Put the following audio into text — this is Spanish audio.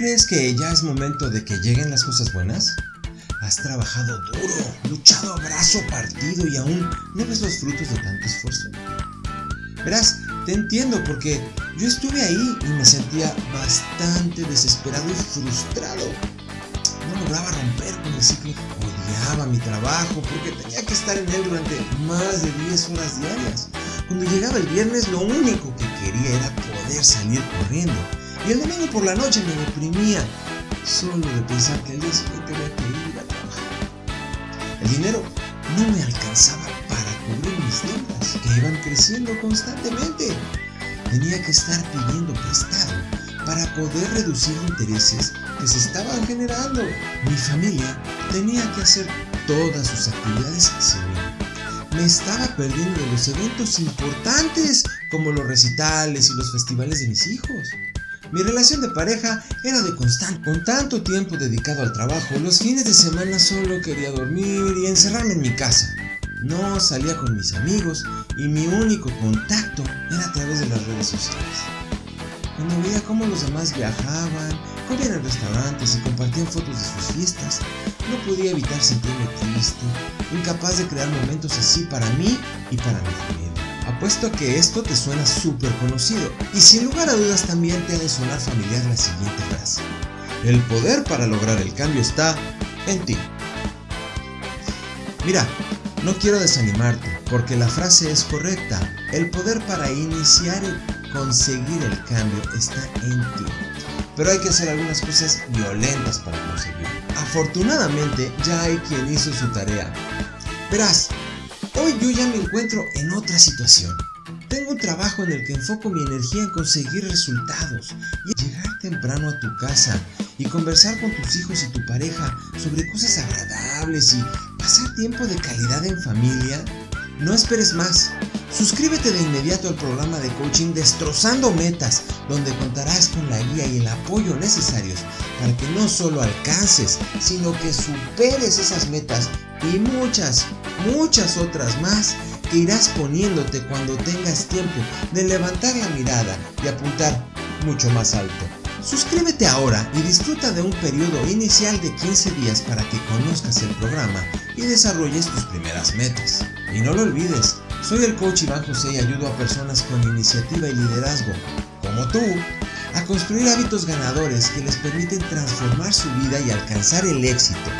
crees que ya es momento de que lleguen las cosas buenas? Has trabajado duro, luchado a brazo partido y aún no ves los frutos de tanto esfuerzo. Verás, te entiendo porque yo estuve ahí y me sentía bastante desesperado y frustrado. No lograba romper con el ciclo. Odiaba mi trabajo porque tenía que estar en él durante más de 10 horas diarias. Cuando llegaba el viernes lo único que quería era poder salir corriendo. Y el domingo por la noche me deprimía solo de pensar que el día siguiente había que ir a trabajar. El dinero no me alcanzaba para cubrir mis deudas que iban creciendo constantemente. Tenía que estar pidiendo prestado para poder reducir intereses que se estaban generando. Mi familia tenía que hacer todas sus actividades sin mí. Me estaba perdiendo los eventos importantes como los recitales y los festivales de mis hijos. Mi relación de pareja era de constante. Con tanto tiempo dedicado al trabajo, los fines de semana solo quería dormir y encerrarme en mi casa. No salía con mis amigos y mi único contacto era a través de las redes sociales. Cuando veía cómo los demás viajaban, comían en restaurantes y compartían fotos de sus fiestas, no podía evitar sentirme triste, incapaz de crear momentos así para mí y para mi familia. Apuesto a que esto te suena súper conocido y sin lugar a dudas también te ha de sonar familiar la siguiente frase. El poder para lograr el cambio está en ti. Mira, no quiero desanimarte porque la frase es correcta. El poder para iniciar y conseguir el cambio está en ti. Pero hay que hacer algunas cosas violentas para conseguirlo. Afortunadamente ya hay quien hizo su tarea. Verás, Hoy yo ya me encuentro en otra situación. Tengo un trabajo en el que enfoco mi energía en conseguir resultados y llegar temprano a tu casa y conversar con tus hijos y tu pareja sobre cosas agradables y pasar tiempo de calidad en familia. No esperes más. Suscríbete de inmediato al programa de coaching Destrozando Metas, donde contarás con la guía y el apoyo necesarios para que no solo alcances, sino que superes esas metas y muchas, muchas otras más que irás poniéndote cuando tengas tiempo de levantar la mirada y apuntar mucho más alto. Suscríbete ahora y disfruta de un periodo inicial de 15 días para que conozcas el programa y desarrolles tus primeras metas. Y no lo olvides, soy el coach Iván José y ayudo a personas con iniciativa y liderazgo, como tú, a construir hábitos ganadores que les permiten transformar su vida y alcanzar el éxito